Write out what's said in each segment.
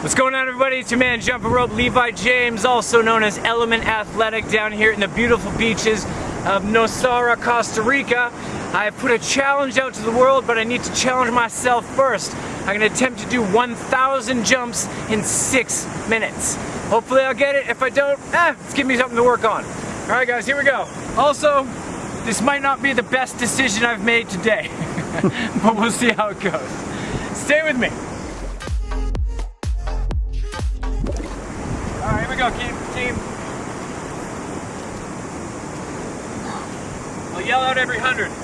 What's going on everybody? It's your man Jumping Rope Levi James, also known as Element Athletic down here in the beautiful beaches of Nosara, Costa Rica. I have put a challenge out to the world, but I need to challenge myself first. I'm gonna attempt to do 1,000 jumps in six minutes. Hopefully I'll get it. If I don't, eh, it's giving me something to work on. All right guys, here we go. Also, this might not be the best decision I've made today, but we'll see how it goes. Stay with me. Go, team. team. I'll yell out every hundred. Hundred.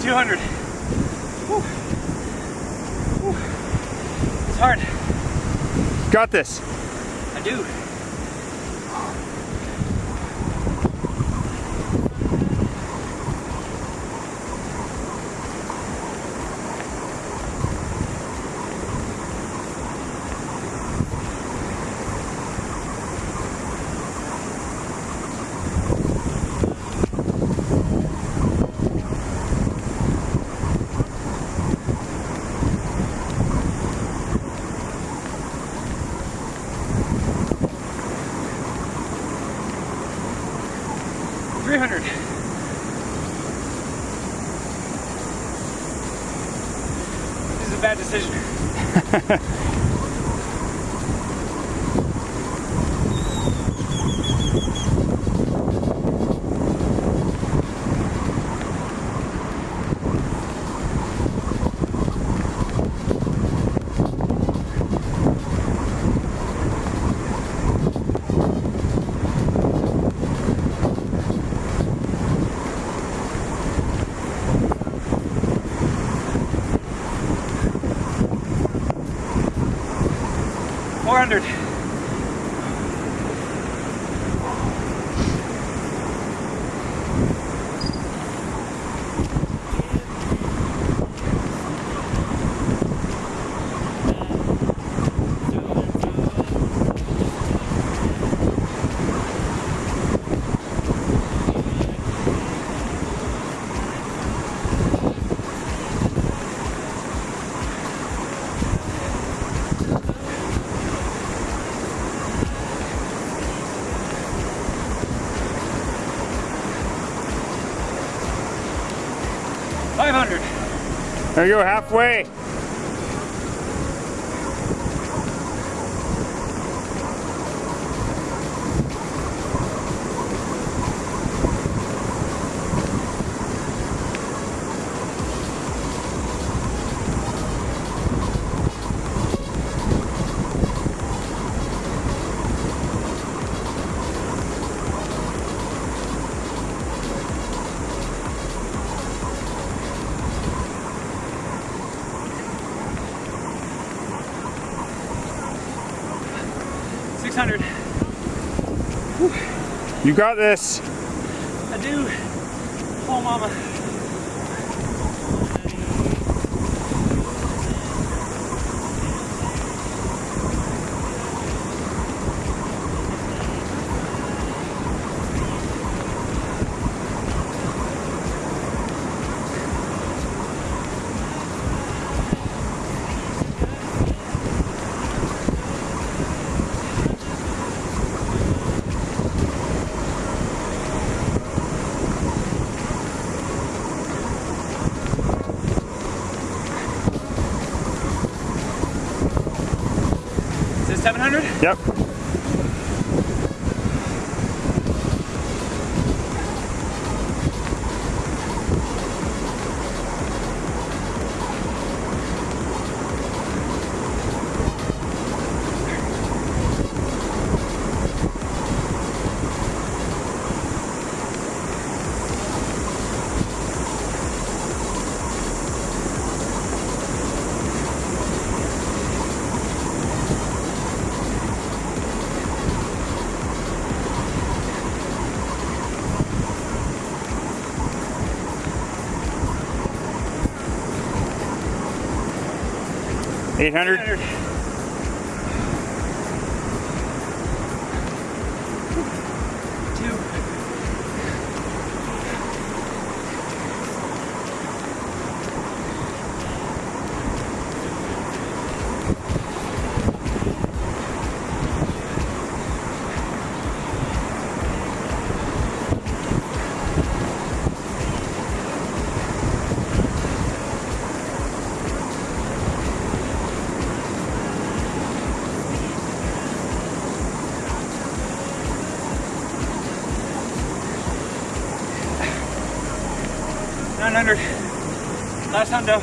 Two hundred. It's hard. Got this. I do. Three hundred. This is a bad decision. Four hundred. Five hundred. There you go, halfway. You got this. I do. Oh mama. 700? Yep. Eight hundred. 800. 900. Last hundo.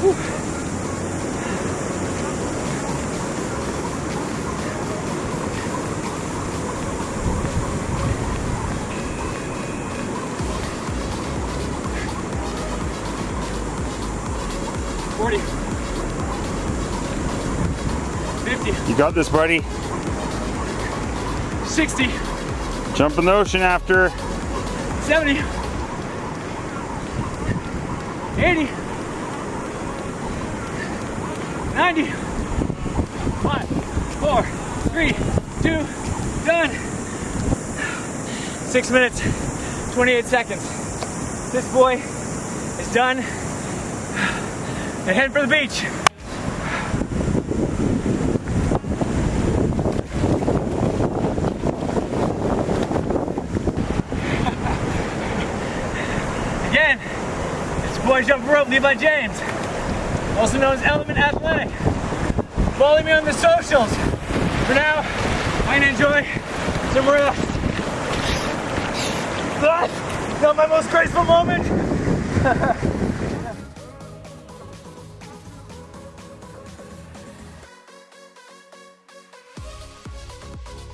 Whew. Forty. Fifty. You got this, buddy. Sixty. Jump in the ocean after. Seventy. 80 90 5 4 3 2 done. 6 minutes 28 seconds. This boy is done. And heading for the beach Again, it's your Jump Rope, Levi James, also known as Element Athletic. Follow me on the socials. For now, I'm gonna enjoy some rest. But not my most graceful moment.